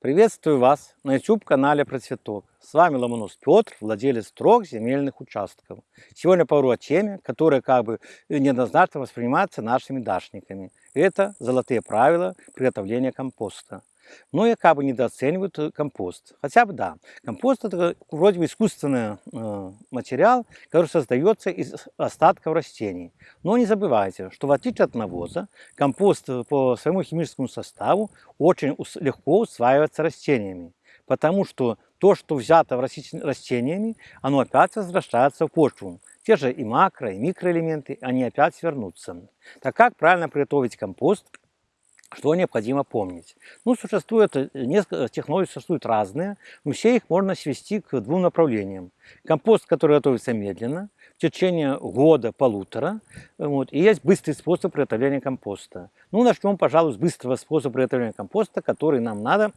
Приветствую вас на YouTube-канале Процветок. С вами Ломонос Петр, владелец трех земельных участков. Сегодня поговорю о теме, которая как бы неоднозначно воспринимается нашими дачниками. Это золотые правила приготовления компоста. Многие как бы недооценивают э, компост. Хотя бы да, компост это вроде бы искусственный э, материал, который создается из остатков растений. Но не забывайте, что в отличие от навоза, компост э, по своему химическому составу очень легко усваивается растениями. Потому что то, что взято растениями, оно опять возвращается в почву. Те же и макро, и микроэлементы, они опять вернутся. Так как правильно приготовить компост – что необходимо помнить? Ну, существует э, несколько технологий, существуют разные, но все их можно свести к двум направлениям. Компост, который готовится медленно, в течение года-полутора, вот, и есть быстрый способ приготовления компоста. Ну, начнем, пожалуй, с быстрого способа приготовления компоста, который нам надо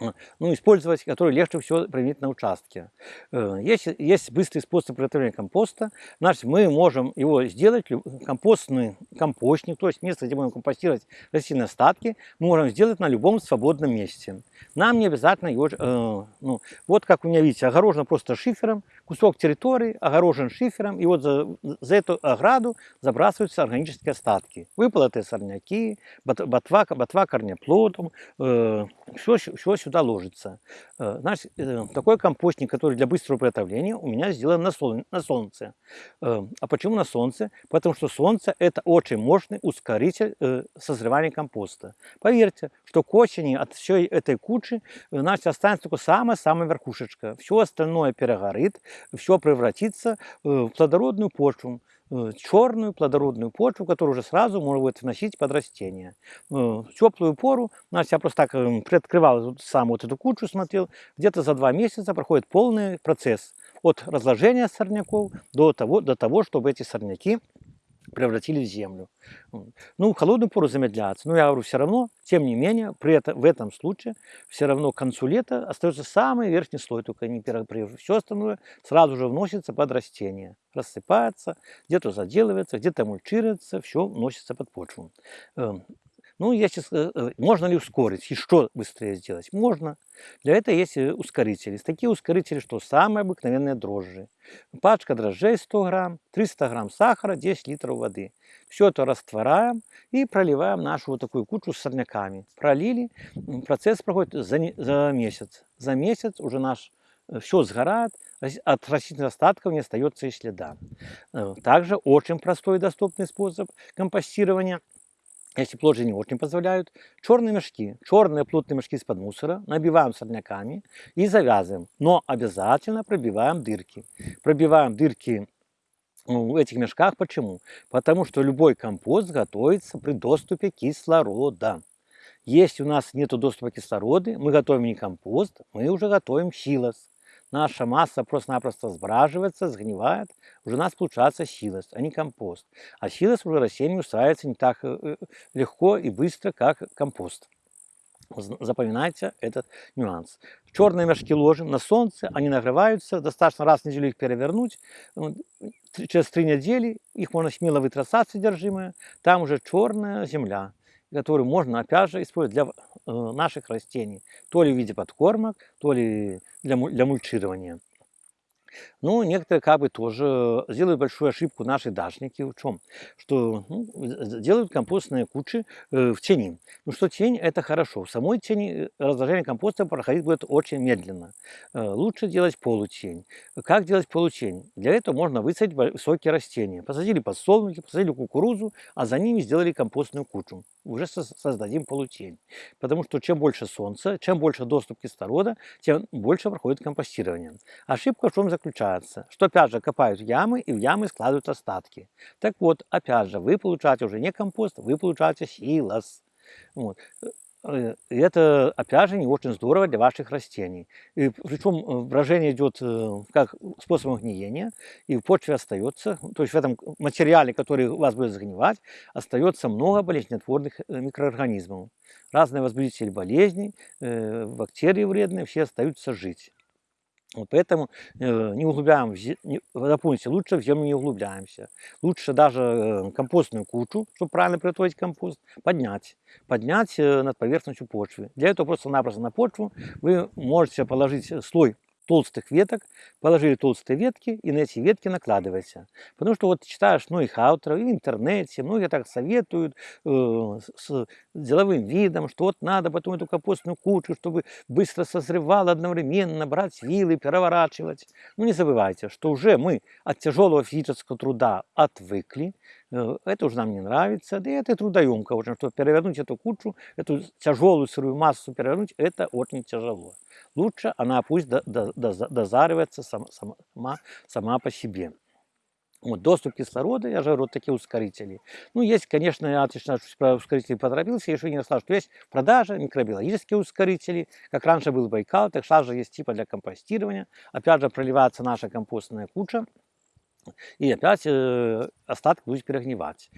ну, использовать, который легче всего применить на участке. Э, есть, есть быстрый способ приготовления компоста. Значит, мы можем его сделать, компостный компостник, то есть место, где будем компостировать растительные остатки, мы можем сделать на любом свободном месте. Нам не обязательно его, э, ну, вот как у меня, видите, огорожено просто шифером, кусок территории огорожен шифером, и вот за, за эту ограду забрасываются органические остатки. Выполотые сорняки, ботва, ботва корнеплодом, э, все, все сюда ложится. Э, значит, э, такой компостник, который для быстрого приготовления, у меня сделан на, сол, на солнце. Э, а почему на солнце? Потому что солнце это очень мощный ускоритель созревания компоста. Поверьте, что к осени от всей этой кучи значит, останется только самая-самая верхушечка. Все остальное перегорит, все превратится в плодородную почву, черную плодородную почву, которую уже сразу можно будет вносить под растение. Э, в теплую пору, значит, я просто так приоткрывал сам вот эту кучу, смотрел, где-то за два месяца проходит полный процесс от разложения сорняков до того, до того чтобы эти сорняки превратили в землю. Ну, холодную пору замедляться. Но я говорю, все равно, тем не менее, при этом, в этом случае, все равно к концу лета остается самый верхний слой, только не первый. Все остальное сразу же вносится под растение. Рассыпается, где-то заделывается, где-то мульчируется, все вносится под почву. Ну, сейчас, э, э, можно ли ускорить? Что быстрее сделать? Можно. Для этого есть э, ускорители. Такие ускорители, что самые обыкновенные дрожжи. Пачка дрожжей 100 грамм, 300 грамм сахара, 10 литров воды. Все это растворяем и проливаем нашу вот такую кучу с сорняками. Пролили, процесс проходит за, за месяц. За месяц уже наш все сгорает, от растительных остатков не остается и следа. Также очень простой и доступный способ компостирования – если плоды не очень позволяют, черные мешки, черные плотные мешки из-под мусора набиваем сорняками и завязываем. Но обязательно пробиваем дырки. Пробиваем дырки ну, в этих мешках. Почему? Потому что любой компост готовится при доступе кислорода. Если у нас нет доступа кислорода, мы готовим не компост, мы уже готовим силос наша масса просто-напросто сбраживается, сгнивает, уже у нас получается силос, а не компост. А силос уже растению усваивается не так э, э, легко и быстро, как компост. Запоминайте этот нюанс. Черные мешки ложим на солнце, они нагреваются, достаточно раз в неделю их перевернуть. Через три недели их можно смело вытрясать содержимое, там уже черная земля которую можно опять же использовать для э, наших растений, то ли в виде подкормок, то ли для, для мульчирования. Но некоторые как бы тоже делают большую ошибку наши дачники в чем? Что ну, делают компостные кучи э, в тени. Ну что тень это хорошо. В самой тени э, разложение компоста проходить будет очень медленно. Э, лучше делать полутень. Как делать полутень? Для этого можно высадить высокие растения. Посадили подсолнухи, посадили кукурузу, а за ними сделали компостную кучу. Уже создадим полутень. Потому что чем больше солнца, чем больше доступ кислорода, тем больше проходит компостирование. Ошибка в чем заключается? что опять же копают ямы и в ямы складывают остатки. Так вот, опять же, вы получаете уже не компост, вы получаете силос. Вот. Э, и это, опять же, не очень здорово для ваших растений. И, причем э, брожение идет э, как способом гниения, и в почве остается, то есть в этом материале, который у вас будет загнивать, остается много болезнетворных микроорганизмов. Разные возбудители болезней, бактерии вредные, все остаются жить. Вот Поэтому э, не углубляем, запомните, лучше в землю не углубляемся. Лучше даже э, компостную кучу, чтобы правильно приготовить компост, поднять. Поднять э, над поверхностью почвы. Для этого просто-напросто на почву вы можете положить слой толстых веток, положили толстые ветки и на эти ветки накладываете. Потому что вот читаешь многих авторов и в интернете, многие так советуют э, с деловым видом, что вот надо потом эту капустную кучу, чтобы быстро созревало одновременно, брать вилы, переворачивать. Ну не забывайте, что уже мы от тяжелого физического труда отвыкли, э, это уже нам не нравится, да и это трудоемко очень, что перевернуть эту кучу, эту тяжелую сырую массу перевернуть, это очень тяжело. Лучше она пусть до- дозаривается сам- сама, сама по себе. Вот, доступ кислорода, я же говорю, вот такие ускорители. Ну, есть, конечно, я отлично про ускорители поторопился, еще не рассказал, что есть в микробиологические ускорители, как раньше был Байкал, так сейчас же есть типа для компостирования. Опять же, проливается наша компостная куча, и опять э, остатки будут перегнивать.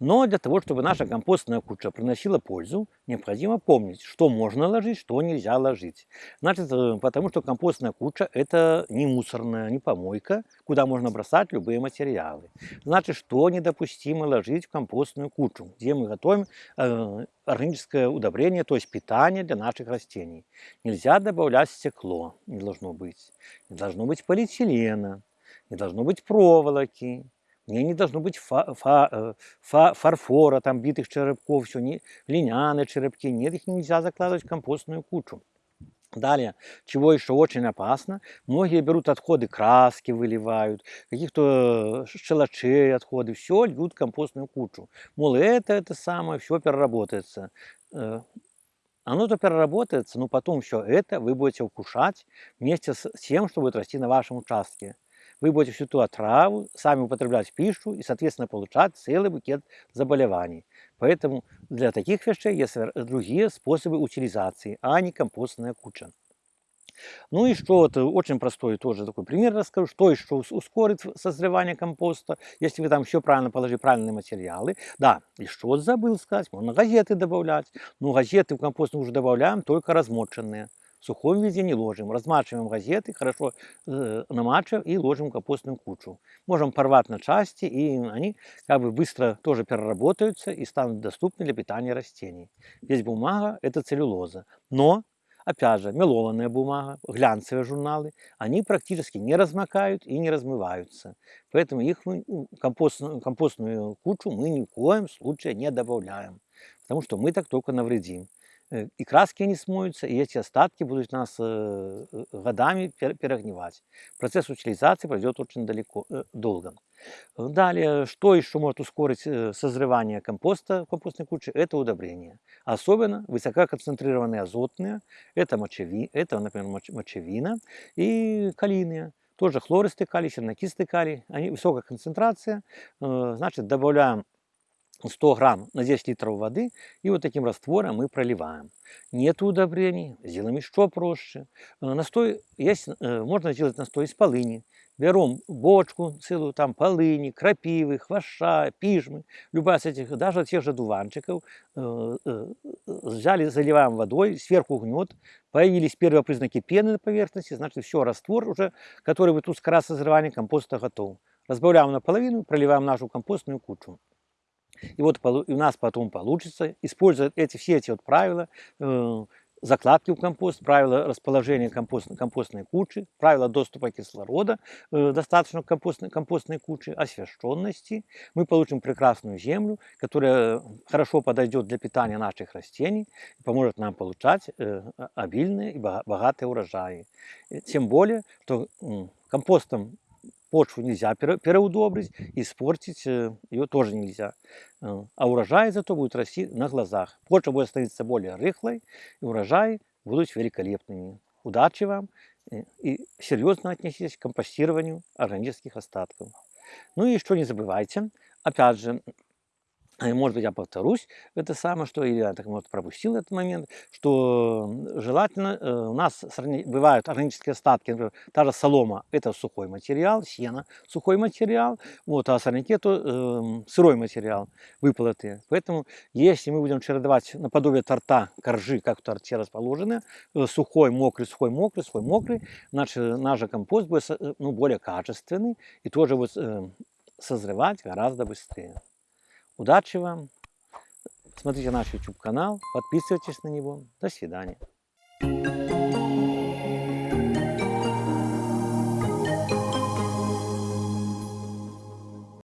Но для того, чтобы наша компостная куча приносила пользу, необходимо помнить, что можно ложить, что нельзя ложить. Значит, э, потому что компостная куча – это не мусорная, не помойка, куда можно бросать любые материалы. Значит, что недопустимо ложить в компостную кучу, где мы готовим э, органическое удобрение, то есть питание для наших растений. Нельзя добавлять стекло, не должно быть. Не должно быть полиэтилена, не должно быть проволоки, мне не должно быть фа- фа- э, фа- фарфора, там битых черепков, все, не, глиняные черепки, нет, их нельзя закладывать в компостную кучу. Далее, чего еще очень опасно, многие берут отходы краски, выливают, каких-то э, шелачей отходы, все льют в компостную кучу. Мол, это, это самое, все переработается. Э, Оно-то переработается, но потом все это вы будете укушать вместе с тем, что будет расти на вашем участке вы будете всю ту отраву сами употреблять в пищу и, соответственно, получать целый букет заболеваний. Поэтому для таких вещей есть другие способы утилизации, а не компостная куча. Ну и что, вот очень простой тоже такой пример расскажу, что еще ускорит созревание компоста, если вы там все правильно положили, правильные материалы. Да, и что забыл сказать, можно газеты добавлять, но газеты в компост мы уже добавляем только размоченные в сухом виде не ложим. Размачиваем газеты, хорошо э, намачиваем и ложим в компостную кучу. Можем порвать на части, и они как бы быстро тоже переработаются и станут доступны для питания растений. Здесь бумага – это целлюлоза. Но Опять же, мелованная бумага, глянцевые журналы, они практически не размокают и не размываются. Поэтому их мы, компостную, компостную кучу мы ни в коем случае не добавляем. Потому что мы так только навредим. Э, и краски не смоются, и эти остатки будут нас э, э, годами перегнивать. Процесс утилизации пройдет очень далеко, долго. Далее, что еще может ускорить созревание компоста в компостной куче, это удобрения. Особенно высококонцентрированные азотные, это, мочеви, это например, мочевина и калийные. Тоже хлористый калий, чернокислый калий, они высокая концентрация, значит, добавляем 100 грамм на 10 литров воды и вот таким раствором мы проливаем. Нет удобрений, сделаем еще проще. Настой есть, можно сделать настой из полыни. Берем бочку целую, там полыни, крапивы, хвоща, пижмы, любая из этих, даже тех же дуванчиков, взяли, заливаем водой, сверху гнет, появились первые признаки пены на поверхности, значит все, раствор уже, который будет ускорять созревание компоста готов. Разбавляем наполовину, проливаем нашу компостную кучу. И вот у нас потом получится, используя эти, все эти вот правила, э, закладки в компост, правила расположения компост, компостной кучи, правила доступа кислорода э, достаточно компостной, компостной кучи, освещенности. Мы получим прекрасную землю, которая хорошо подойдет для питания наших растений и поможет нам получать э, обильные и богатые урожаи. Тем более, что компостом почву нельзя переудобрить, испортить э, ее тоже нельзя. Э, а урожай зато будет расти на глазах. Почва будет становиться более рыхлой, и урожаи будут великолепными. Удачи вам э, и серьезно отнеситесь к компостированию органических остатков. Ну и что не забывайте, опять же, может быть, я повторюсь, это самое, что я так, может, пропустил этот момент, что желательно, э, у нас бывают органические остатки, например, та же солома, это сухой материал, сено, сухой материал, вот, а сорняки, то эм, сырой материал, выплаты. Поэтому, если мы будем чередовать наподобие торта, коржи, как в торте расположены, э, сухой, мокрый, сухой, мокрый, сухой, мокрый, наш, э, наш компост будет э, ну, более качественный и тоже будет э, созревать гораздо быстрее. Удачи вам! Смотрите наш YouTube канал, подписывайтесь на него. До свидания.